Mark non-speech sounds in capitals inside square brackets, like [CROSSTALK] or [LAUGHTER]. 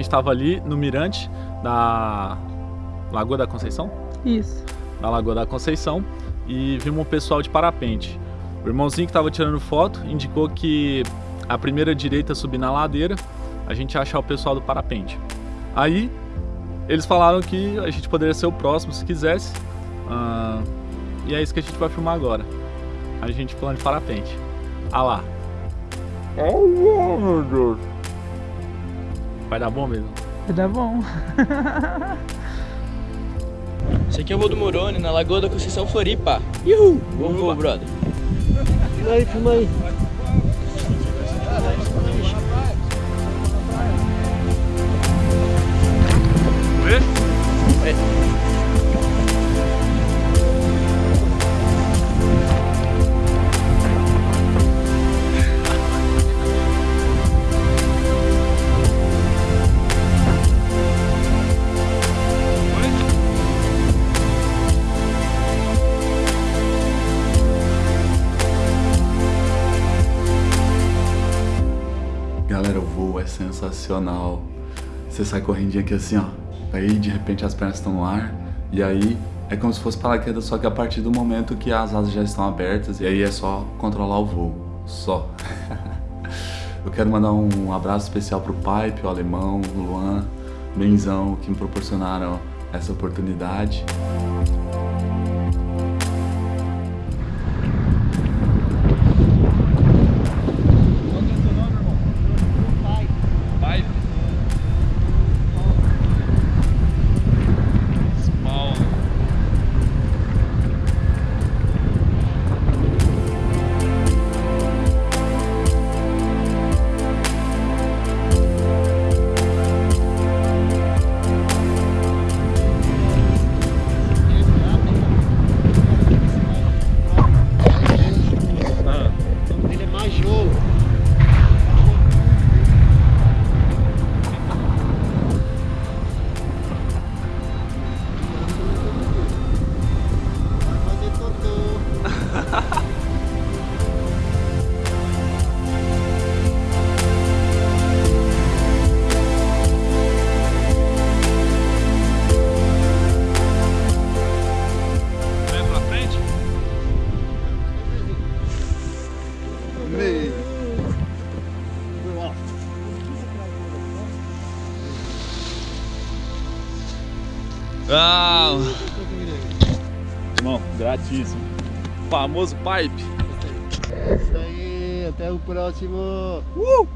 estava ali no mirante da Lagoa da Conceição? Isso. Da Lagoa da Conceição e vimos um pessoal de parapente. O irmãozinho que estava tirando foto indicou que a primeira direita subir na ladeira, a gente achar o pessoal do parapente. Aí eles falaram que a gente poderia ser o próximo se quisesse. Uh, e é isso que a gente vai filmar agora. A gente pulando de parapente. Ah lá. Oh, meu Deus. Vai dar bom mesmo? Vai dar bom. [LAUGHS] Esse aqui é o voo do Moroni, na Lagoa da Conceição Floripa. Uhul! Bom voo, brother. Filma aí, filma aí. É sensacional. Você sai correndinho aqui assim, ó. Aí de repente as pernas estão no ar. E aí é como se fosse paraquedas, só que a partir do momento que as asas já estão abertas. E aí é só controlar o voo. Só. [LAUGHS] Eu quero mandar um abraço especial pro Pipe, o Alemão, o Luan, Benzão, que me proporcionaram essa oportunidade. Ah, irmão, gratíssimo. Famoso pipe. Isso aí, até o próximo. Uh!